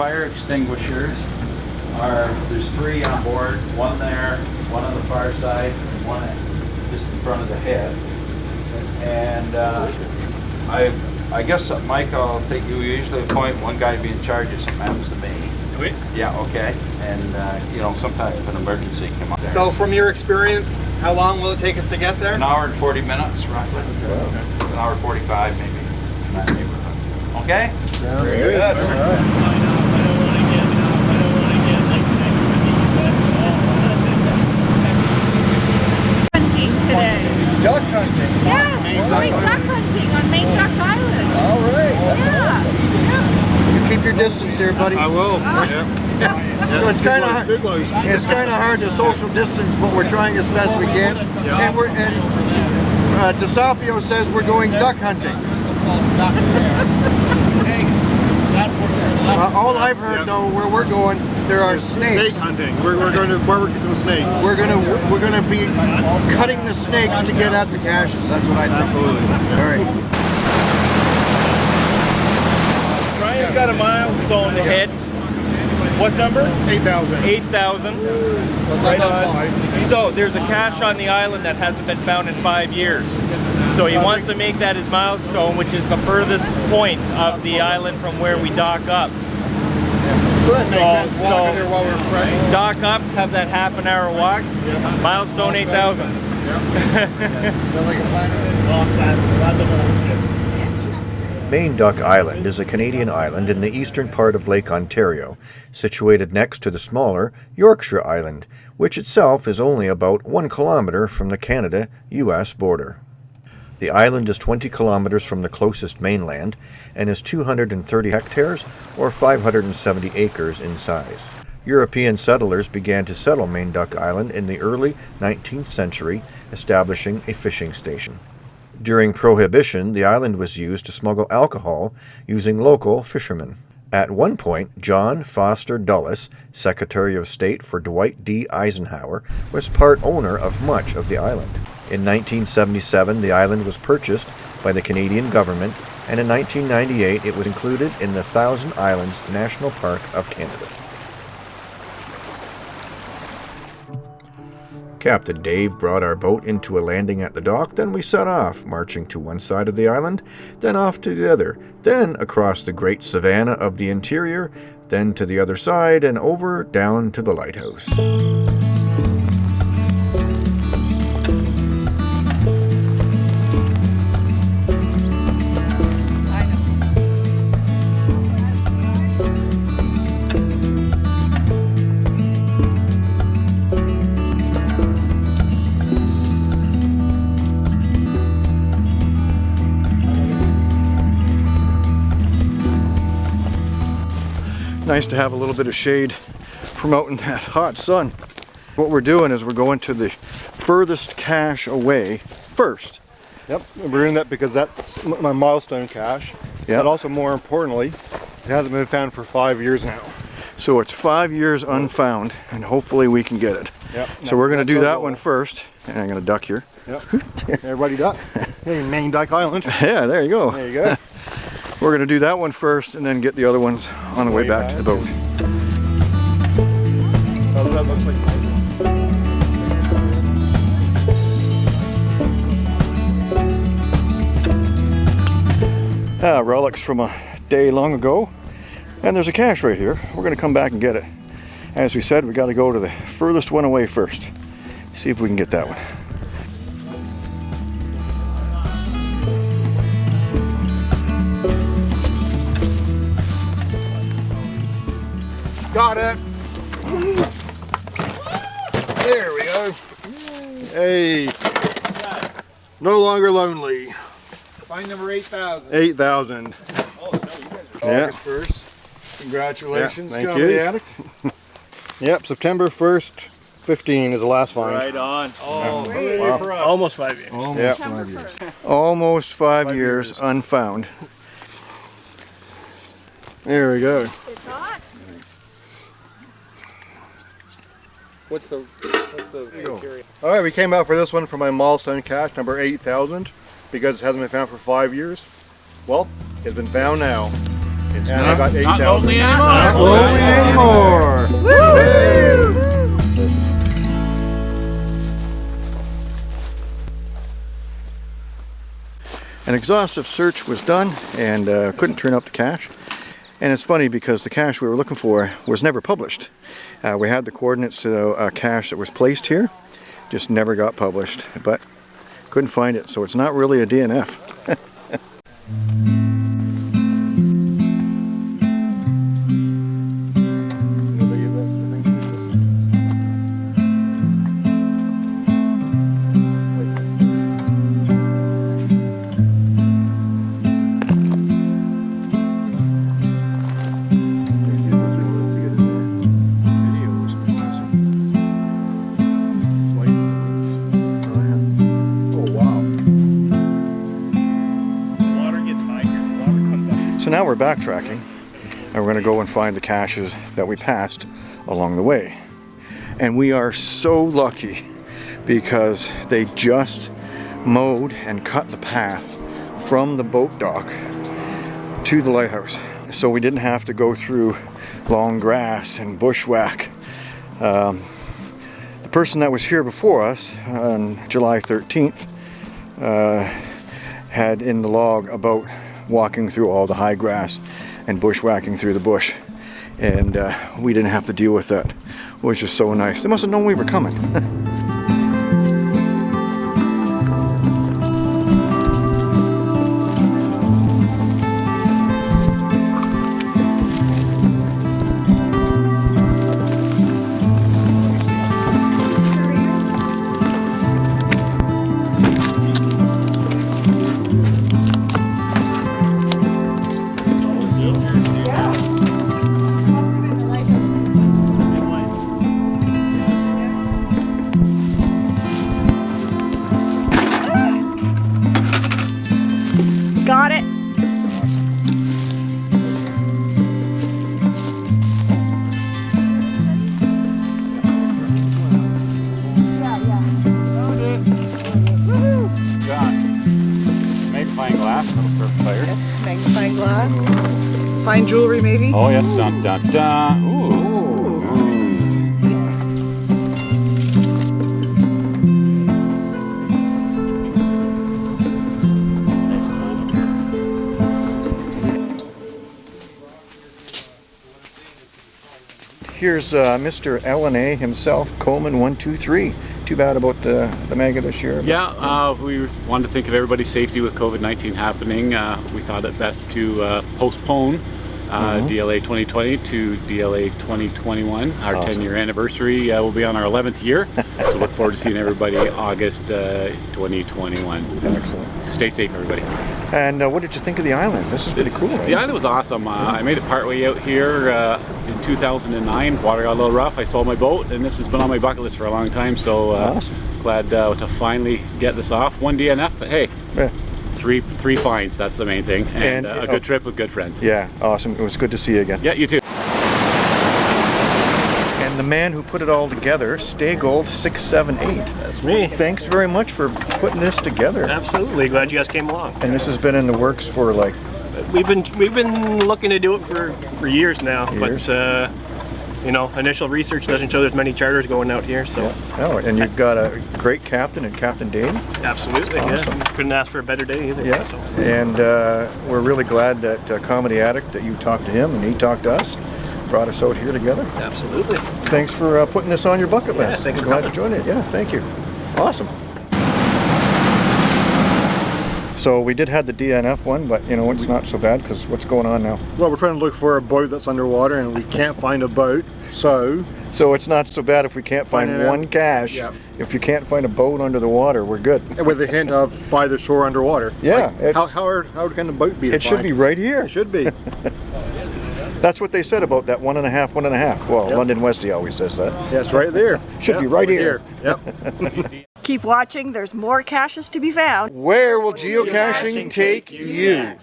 fire extinguishers are, there's three on board, one there, one on the far side, and one just in front of the head. And uh, I, I guess, uh, Mike, I'll take you, usually appoint one guy to be in charge if something happens to me. Wait. Yeah, okay, and, uh, you know, sometimes if an emergency come up. So from your experience, how long will it take us to get there? An hour and 40 minutes, roughly. An hour 45 maybe, It's in that neighborhood. Okay? Sounds good. hunting Duck hunting. Yes, we're going duck hunting on Main Duck Island. All right. Yeah. You keep your distance there, buddy. I will. So it's kind of it's kind of hard to social distance, but we're trying as best we can. And we're and uh, DeSapio says we're going duck hunting. Uh, all I've heard though, where we're going, there are Snake snakes. hunting. We're, we're going to barbecue some snakes. We're gonna we're gonna be cutting the snakes to get at the caches. That's what I think. Absolutely. All right. Brian's got a milestone to hit. What number? 8,000. 8,000. Right on. So there's a cache on the island that hasn't been found in five years. So he wants to make that his milestone, which is the furthest point of the island from where we dock up. So that makes sense. Walking so- there while we're fresh. Dock up, have that half an hour walk. Milestone 8,000. Main Duck Island is a Canadian island in the eastern part of Lake Ontario, situated next to the smaller Yorkshire Island, which itself is only about one kilometer from the Canada US border. The island is 20 kilometers from the closest mainland and is 230 hectares or 570 acres in size. European settlers began to settle Main Duck Island in the early 19th century, establishing a fishing station. During Prohibition, the island was used to smuggle alcohol using local fishermen. At one point, John Foster Dulles, Secretary of State for Dwight D. Eisenhower, was part owner of much of the island. In 1977, the island was purchased by the Canadian government, and in 1998 it was included in the Thousand Islands National Park of Canada. Captain Dave brought our boat into a landing at the dock, then we set off, marching to one side of the island, then off to the other, then across the great savanna of the interior, then to the other side, and over down to the lighthouse. Nice to have a little bit of shade in that hot sun. What we're doing is we're going to the furthest cache away first. Yep. We're doing that because that's my milestone cache. Yep. But also more importantly, it hasn't been found for five years now. So it's five years unfound, and hopefully we can get it. Yep. So we're going to do that one first. And I'm going to duck here. Yep. Everybody duck. Hey, Main Duck Island. Yeah, there you go. There you go. We're to do that one first and then get the other ones on the way Way back to the boat. Oh, Ah, relics from a day long ago. And there's a cache right here. We're to come back and get it. As we said, we got to go to the furthest one away first. See if we can get that one. Got it. There we go. Hey. No longer lonely. Find number 8,000. 8,000. Yeah. August 1st. Congratulations, Yeah, thank Comedy you. Addict. Yep, September 1st, 15 is the last find. Right on. Oh, Almost five years. Almost Yeah. five years. Almost five, years, unfound. There we go. It's hot. What's the what's the criteria? All right, we came out for this one for my milestone cache number 8,000 because it hasn't been found for five years. Well, it's been found now. And I got eight Not lonely anymore. Only anymore. Woo! An exhaustive search was done and uh, couldn't turn up the cache. And it's funny because the cache we were looking for was never published. Uh, we had the coordinates to a cache that was placed here, just never got published, but couldn't find it, so it's not really a DNF. Now we're backtracking and we're going to go and find the caches that we passed along the way. And we are so lucky because they just mowed and cut the path from the boat dock to the lighthouse. So we didn't have to go through long grass and bushwhack. Um, the person that was here before us on July 13th uh, had in the log about walking through all the high grass and bushwhacking through the bush. And uh, we didn't have to deal with that, which is so nice. They must have known we were coming. jewelry, maybe. Oh yes, dun dun dun. Ooh. Here's uh, Mr. LNA himself, Coleman 123. Too bad about the, the mega this year. Yeah, uh, we wanted to think of everybody's safety with COVID-19 happening. Uh, we thought it best to uh, postpone uh, DLA 2020 to DLA 2021. Our 10-year anniversary uh, will be on our 11th year, so look forward to seeing everybody August uh, 2021. Excellent. Stay safe, everybody. And uh, what did you think of the island? This is pretty cool. eh? The island was awesome. Uh, I made it partway out here uh, in 2009. Water got a little rough. I sold my boat, and this has been on my bucket list for a long time. So uh, Awesome. glad uh, to finally get this off. One DNF, but hey, Yeah. Three three finds. That's the main thing, and, And, uh, a uh, good trip with good friends. Yeah, awesome. It was good to see you again. Yeah, you too. And the man who put it all together, Stay Gold 678. That's me. Thanks very much for putting this together. Absolutely. Glad you guys came along. And this has been in the works for like, We've been we've been looking to do it for for years now, Years. but uh, you know, initial research doesn't show there's many charters going out here. So oh, and you've got a great captain and Captain Dane. absolutely, Awesome. yeah. Couldn't ask for a better day either. Yeah. So. And uh, we're really glad that uh, Comedy Addict, that you talked to him and he talked to us, brought us out here together. Absolutely. Thanks for uh, putting this on your bucket Yeah, list. thanks for glad to join it. Yeah, thank you. Awesome. So we did have the DNF one, but you know it's not so bad because what's going on now? Well, we're trying to look for a boat that's underwater and we can't find a boat. So, So it's not so bad if we can't find Find it out. one cache. Yeah. If you can't find a boat under the water, we're good. with a hint of by the shore underwater. Yeah, Like, how, how, are- how can a boat be It should defined? be right here. It should be. That's what they said about that one and a half, one and a half. Well, Yep. London Westie always says that. yeah, it's right there. Should Yep, be right over here. Yep. Keep watching. There's more caches to be found. Where will geocaching take you?